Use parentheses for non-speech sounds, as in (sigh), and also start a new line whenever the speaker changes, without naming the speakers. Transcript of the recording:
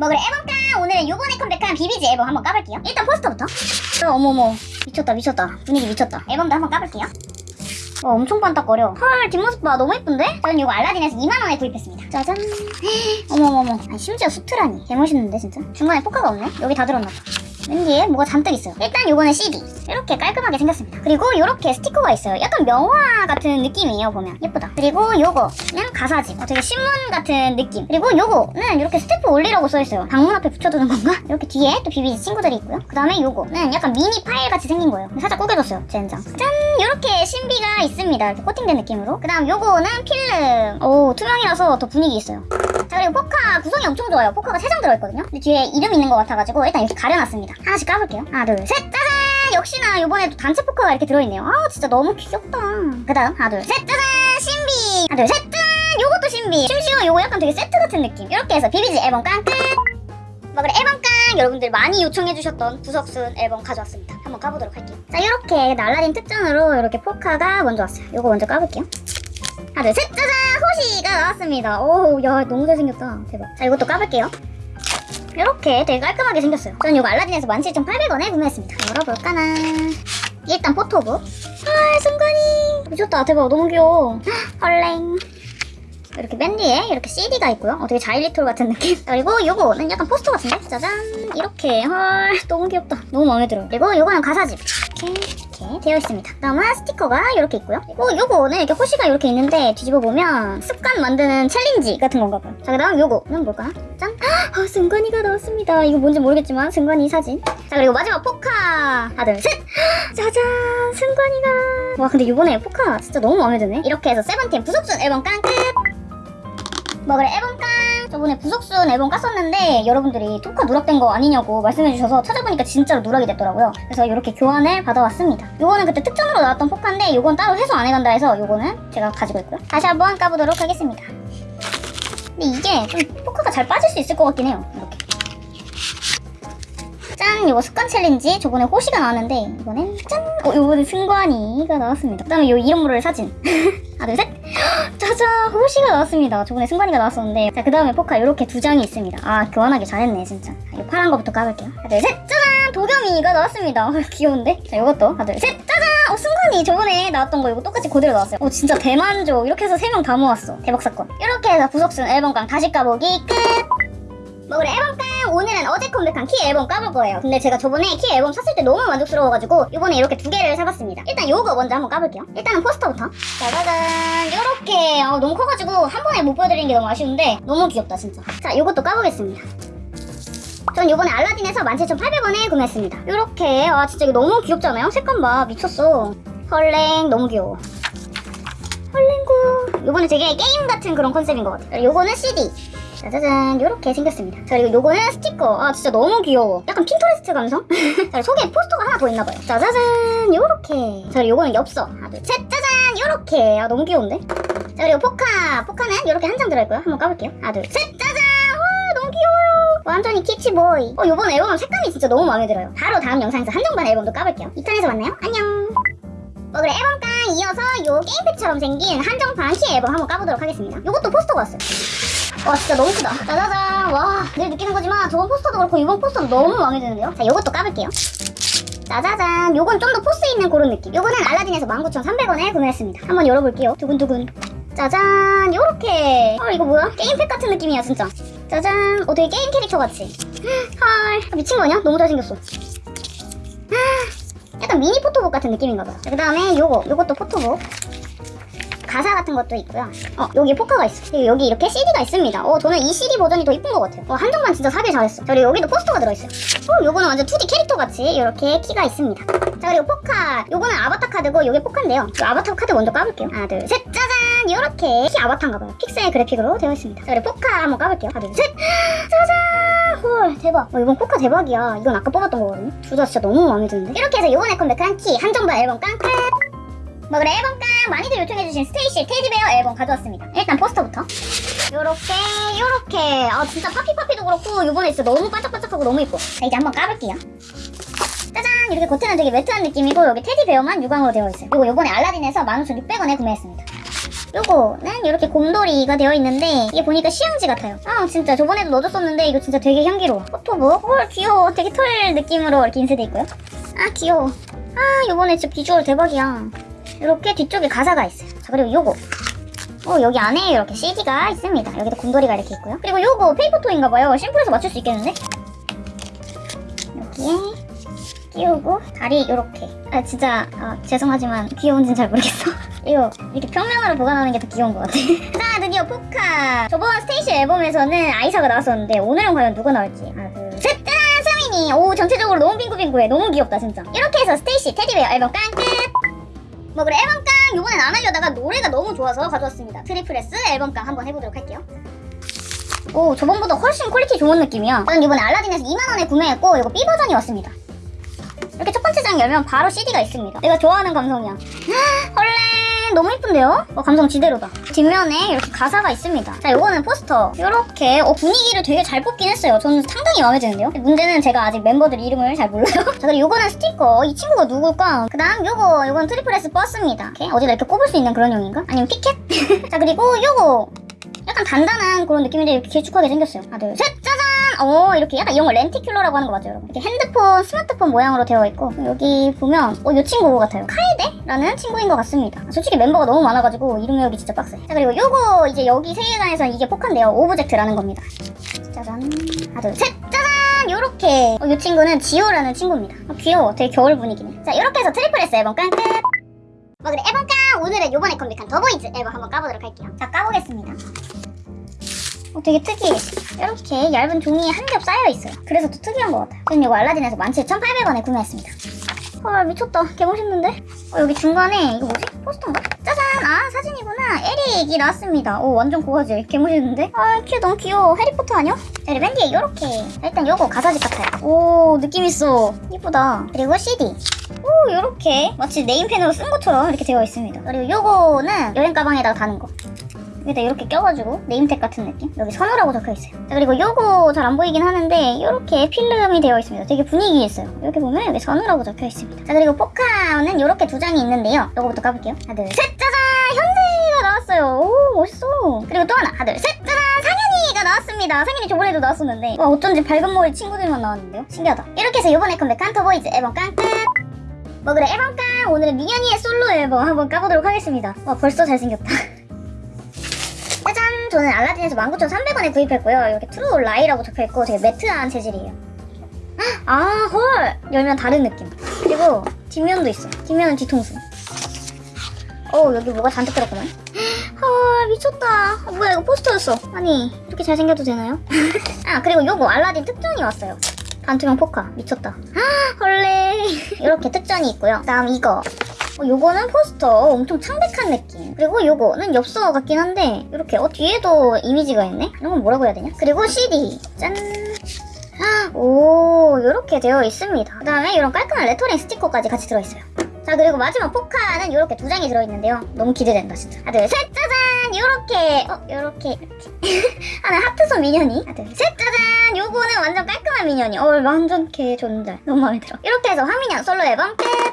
먹을 앨범깡 오늘은 요번에 컴백한 비비지 앨범 한번 까볼게요. 일단 포스터부터. 어, 어머머. 미쳤다 미쳤다. 분위기 미쳤다. 앨범도 한번 까볼게요. 와 엄청 반짝거려. 헐 뒷모습 봐. 너무 예쁜데? 저는 이거 알라딘에서 2만원에 구입했습니다. 짜잔. (gasps) 어머머머. 아니, 심지어 수트라니. 개멋있는데 진짜? 중간에 포카가 없네? 여기 다 들었나봐 왠지 뭐가 잔뜩 있어요. 일단 요거는 CD 이렇게 깔끔하게 생겼습니다. 그리고 요렇게 스티커가 있어요. 약간 명화 같은 느낌이에요 보면. 예쁘다. 그리고 요거는 가사집 어, 되게 신문 같은 느낌. 그리고 요거는 이렇게 staff only라고 써있어요. 방문 앞에 붙여두는 건가? (laughs) 이렇게 뒤에 또 비비지 친구들이 있고요. 그 다음에 요거는 약간 미니 파일 같이 생긴 거예요. 살짝 구겨졌어요 젠장. 짠 이렇게 신비가 있습니다. 이렇게 코팅된 느낌으로. 그 다음 요거는 필름. 오 투명이라서 더 분위기 있어요. 자 그리고 포카 구성이 엄청 좋아요. 포카가 3장 들어있거든요. 근데 뒤에 이름 있는 것 같아가지고 일단 이렇게 가려놨습니다. 하나씩 까볼게요. 하나 둘 셋! 짜잔! 역시나 요번에도 단체 포카가 이렇게 들어있네요. 아 진짜 너무 귀엽다. 그 다음 하나 둘 셋! 짜잔! 신비! 하나 둘셋! 짜잔! 요것도 신비! 심지어 요거 약간 되게 세트 같은 느낌. 이렇게 해서 비비지 앨범 깡! 끝! 뭐 그래 앨범 깡! 여러분들 많이 요청해주셨던 구석순 앨범 가져왔습니다. 한번 까보도록 할게요. 자 이렇게 날라딘 특전으로 이렇게 포카가 먼저 왔어요. 요거 먼저 까볼게요. 하나 둘 셋! 짜잔 호시가 나왔습니다. 오야 너무 잘생겼다. 대박. 자 이것도 까볼게요. 이렇게 되게 깔끔하게 생겼어요. 저는 이거 알라딘에서 17,800원에 구매했습니다. 열어볼까나? 일단 포토북. 아 승관이! 미쳤다. 대박. 너무 귀여워. 헐랭 이렇게 맨 뒤에 이렇게 CD가 있고요. 어, 되게 자일리톨 같은 느낌. (laughs) 그리고 요거는 약간 포스터 같은데? 짜잔. 이렇게. 헐 너무 귀엽다. 너무 마음에 들어요. 그리고 요거는 가사집. 이렇게 이렇게 되어 있습니다. 다음은 스티커가 이렇게 있고요. 그리고 요거는 이렇게 호시가 이렇게 있는데 뒤집어 보면 습관 만드는 챌린지 같은 건가 봐요. 자 그다음 요거는 뭘까? 짠. 아, 승관이가 나왔습니다. 이거 뭔지 모르겠지만 승관이 사진. 자 그리고 마지막 포카. 하나 둘 셋. (gasps) 짜잔 승관이가. 와 근데 요번에 포카 진짜 너무 마음에 드네. 이렇게 해서 세븐틴 부석순 앨범 깡 끝 머글 앨범 깡. 저번에 부석순 앨범 깠었는데 여러분들이 포카 누락된 거 아니냐고 말씀해주셔서 찾아보니까 진짜로 누락이 됐더라고요. 그래서 이렇게 교환을 받아왔습니다. 요거는 그때 특전으로 나왔던 포카인데 요건 따로 회수 안 해간다 해서 요거는 제가 가지고 있고요. 다시 한번 까보도록 하겠습니다. 근데 이게 좀 포카가 잘 빠질 수 있을 것 같긴 해요 이렇게. 짠! 이거 습관 챌린지. 저번에 호시가 나왔는데 이번엔 짠! 어, 요번에 승관이가 나왔습니다. 그 다음에 요 이름 모를 사진. (laughs) 하나 둘셋 짜잔 호시가 나왔습니다. 저번에 승관이가 나왔었는데. 자 그 다음에 포카 이렇게 두 장이 있습니다. 아 교환하기 잘했네 진짜. 이 파란 거부터 까볼게요. 하나 둘셋 짜잔! 도겸이가 나왔습니다. 어, (laughs) 귀여운데? 자 요것도. 하나 둘셋 짜잔! 어 승관이 저번에 나왔던 거 이거 똑같이 그대로 나왔어요. 어 진짜 대만족. 이렇게 해서 세 명 다 모았어. 대박 사건. 이렇게 해서 부석순 앨범깡 다시 까보기 끝 머글 앨범깡 오늘은 어제 컴백한 키 앨범 까볼 거예요. 근데 제가 저번에 키 앨범 샀을 때 너무 만족스러워가지고 이번에 이렇게 두 개를 사봤습니다. 일단 요거 먼저 한번 까볼게요. 일단은 포스터부터. 짜자잔! 요렇게. 어, 너무 커가지고 한 번에 못 보여드리는 게 너무 아쉬운데 너무 귀엽다 진짜. 자 요것도 까보겠습니다. 전 요번에 알라딘에서 17,800원에 구매했습니다. 요렇게. 아 진짜 이거 너무 귀엽지 않아요? 색감 봐. 미쳤어. 헐랭 너무 귀여워. 헐랭구. 요번에 되게 게임 같은 그런 컨셉인 것 같아요 요거는 CD 짜자잔 요렇게 생겼습니다. 자 그리고 요거는 스티커. 아 진짜 너무 귀여워. 약간 Pinterest 감성? (laughs) 자 속에 포스터가 하나 더 있나봐요. 짜자잔 요렇게. 자 그리고 요거는 엽서. 하나 둘셋 짜잔 요렇게. 아 너무 귀여운데? 자 그리고 포카 포카는 요렇게 한 장 들어있고요. 한번 까볼게요. 하나 둘셋 짜잔! 완전히 kitsch boy. 어 요번 앨범 색감이 진짜 너무 마음에 들어요. 바로 다음 영상에서 한정판 앨범도 까볼게요. 2탄에서 만나요. 안녕. 머글 앨범깡 이어서 요 게임팩처럼 생긴 한정판 키 앨범 한번 까보도록 하겠습니다. 요것도 포스터가 왔어요 와 진짜 너무 크다. 짜자잔. 와 늘 느끼는 거지만 저번 포스터도 그렇고 이번 포스터도 너무 마음에 드는데요? 자 요것도 까볼게요. 짜자잔. 요건 좀 더 포스 있는 그런 느낌. 요거는 알라딘에서 19,300원에 구매했습니다. 한번 열어볼게요. 두근두근. 짜잔. 요렇게. 헐 이거 뭐야? 게임팩 같은 느낌이야 진짜. 짜잔. 어 되게 게임 캐릭터 같이. 헐 미친 거 아니야? 너무 잘생겼어. 약간 미니 포토북 같은 느낌인가 봐요 그 다음에 요거. 요것도 포토북 가사 같은 것도 있고요. 어 여기 포카가 있어. 여기 이렇게 CD가 있습니다. 어 저는 이 CD 버전이 더 이쁜 것 같아요. 어 한정판 진짜 사길 잘했어. 그리고 여기도 포스터가 들어있어요. 어 요거는 완전 2D 캐릭터 같이 이렇게 키가 있습니다. 자 그리고 포카. 요거는 아바타 카드고 요게 포카인데요. 요 아바타 카드 먼저 까볼게요. 하나 둘 셋. 짜잔! 이렇게. 키 아바타인가봐요. 픽셀 그래픽으로 되어 있습니다. 자 그리고 포카 한번 까볼게요. 하나 둘 셋. 짜잔! 헐 대박. 어, 이번 포카 대박이야. 이건 아까 뽑았던 거거든요. 둘 다 진짜 너무 마음에 드는데? 이렇게 해서 요번에 컴백한 키 한정판 앨범 깡끝 뭐 그래 앨범깡 많이들 요청해주신 스테이시 테디베어 앨범 가져왔습니다 일단 포스터부터 요렇게 요렇게 아 진짜 파피파피도 그렇고 요번에 진짜 너무 반짝반짝하고 너무 이뻐 자 이제 한번 까볼게요 짜잔 이렇게 겉에는 되게 matte한 느낌이고 여기 테디베어만 유광으로 되어 있어요 이거 요번에 알라딘에서 15,600원에 구매했습니다 요거는 이렇게 곰돌이가 되어 있는데 이게 보니까 시향지 같아요. 아 진짜 저번에도 넣어줬었는데 이거 진짜 되게 향기로워. 포토북. 헐 귀여워. 되게 털 느낌으로 이렇게 인쇄돼 있고요. 아 귀여워. 아 요번에 진짜 비주얼 대박이야. 이렇게 뒤쪽에 가사가 있어요. 자 그리고 요거. 어 여기 안에 이렇게 CD가 있습니다. 여기도 곰돌이가 이렇게 있고요. 그리고 요거 paper toy인가봐요. 심플해서 맞출 수 있겠는데? 여기에 끼우고 다리 이렇게. 아 진짜 아, 죄송하지만 귀여운지는 잘 모르겠어. (laughs) 이거 이렇게 평면으로 보관하는 게 더 귀여운 것 같아. (laughs) 자 드디어 포카. 저번 스테이시 앨범에서는 아이사가 나왔었는데 오늘은 과연 누가 나올지. 하나 둘 셋. 짜잔 수민이. 오 전체적으로 너무 핑크핑크해. 너무 귀엽다 진짜. 이렇게 해서 스테이시 테디베어 앨범 깡 끝. 뭐 그래 앨범깡 요번엔 안 하려다가 노래가 너무 좋아서 가져왔습니다. 트리플 S 앨범깡 한번 해보도록 할게요. 오 저번보다 훨씬 퀄리티 좋은 느낌이야. 저는 이번에 알라딘에서 2만원에 구매했고 이거 B 버전이 왔습니다. 이렇게 첫 번째 장 열면 바로 CD가 있습니다. 내가 좋아하는 감성이야. (gasps) 헐레 너무 이쁜데요? 어, 감성 지대로다. 뒷면에 이렇게 가사가 있습니다. 자 요거는 포스터. 이렇게 어, 분위기를 되게 잘 뽑긴 했어요. 저는 상당히 마음에 드는데요? 문제는 제가 아직 멤버들 이름을 잘 몰라요. (laughs) 자 그리고 요거는 스티커. 이 친구가 누굴까? 그 다음 요거 요건 트리플 S 버스입니다. 이렇게 어디다 이렇게 꼽을 수 있는 그런 용인가? 아니면 피켓? (laughs) 자 그리고 요거. 약간 단단한 그런 느낌인데 이렇게 길쭉하게 생겼어요. 하나 둘셋! 짜잔 어 이렇게 약간 이런 거 lenticular라고 하는 거 맞죠 여러분? 이렇게 핸드폰 스마트폰 모양으로 되어 있고 여기 보면 어 이 친구 같아요. 카에데라는 친구인 것 같습니다. 솔직히 멤버가 너무 많아가지고 이름 외우기 진짜 빡세. 자 그리고 요거 이제 여기 세계관에서는 이게 포카인데요. Objekt라는 겁니다. 짜잔. 하나 둘셋! 짜잔! 요렇게. 어, 이 친구는 지우라는 친구입니다. 어, 귀여워. 되게 겨울 분위기네. 자 이렇게 해서 트리플 S 앨범 깡 끝! 뭐 그래 앨범 깡! 오늘은 요번에 컴백한 더보이즈 앨범 한번 까보도록 할게요. 자 까보겠습니다 어, 되게 특이해. 이렇게 얇은 종이에 한 겹 싸여 있어요. 그래서 또 특이한 것 같아요. 저는 이거 알라딘에서 17,800원에 구매했습니다. 헐 미쳤다. 개 멋있는데? 어, 여기 중간에 이거 뭐지? 포스터인가? 짜잔! 아 사진이구나. 에릭이 나왔습니다. 오 완전 고화질. 개 멋있는데? 아 큐 너무 귀여워. 해리포터 아니야? 자, 그리고 맨 뒤에 이렇게 일단 요거 가사집 같아요. 오 느낌 있어. 이쁘다. 그리고 CD. 오 요렇게 마치 네임펜으로 쓴 것처럼 이렇게 되어 있습니다. 그리고 요거는 여행 가방에다가 다는 거. 여기다 이렇게 껴가지고 name tag 같은 느낌? 여기 선우라고 적혀있어요. 자 그리고 요거 잘 안 보이긴 하는데 이렇게 필름이 되어 있습니다. 되게 분위기 있어요. 이렇게 보면 여기 선우라고 적혀있습니다. 자 그리고 포카는 이렇게 두 장이 있는데요. 요거부터 까볼게요. 하나 둘셋! 짜잔! 현재가 나왔어요. 오 멋있어. 그리고 또 하나. 하나 둘셋! 짜잔! 상연이가 나왔습니다. 상연이 저번에도 나왔었는데. 와 어쩐지 밝은 머리 친구들만 나왔는데요? 신기하다. 이렇게 해서 요번에 컴백한 더보이즈 앨범 깡끝 뭐 그래 앨범 깡! 오늘은 민현이의 솔로 앨범 한번 까보도록 하겠습니다. 와 벌써 잘생겼다! (laughs) 저는 알라딘에서 19,300원에 구입했고요. 이렇게 Truth or Lie라고 적혀있고 되게 matte한 재질이에요. 아, 헐! 열면 다른 느낌. 그리고 뒷면도 있어. 뒷면은 뒤통수. 어 여기 뭐가 잔뜩 들었구만. 헐, 미쳤다. 아, 뭐야, 이거 포스터였어. 아니, 이렇게 잘생겨도 되나요? (laughs) 아, 그리고 요거 알라딘 특전이 왔어요. 반투명 포카. 미쳤다. 헐레. (laughs) 이렇게 특전이 있고요. 다음 이거. 어, 요거는 포스터. 엄청 창백한 느낌. 그리고 요거는 엽서 같긴 한데 이렇게 어 뒤에도 이미지가 있네? 이런 건 뭐라고 해야 되냐? 그리고 CD. 짠! 오 이렇게 되어 있습니다. 그 다음에 이런 깔끔한 레터링 스티커까지 같이 들어있어요. 자 그리고 마지막 포카는 이렇게 두 장이 들어있는데요. 너무 기대된다 진짜. 하나 둘 셋 짜잔! 요렇게. 어 요렇게 이렇게. (laughs) 하나 하트손 민현이? 하나 둘 셋 짜잔! 요거는 완전 깔끔한 민현이. 어 완전 개 존잘. 너무 마음에 들어. 이렇게 해서 황민현 솔로 앨범 끝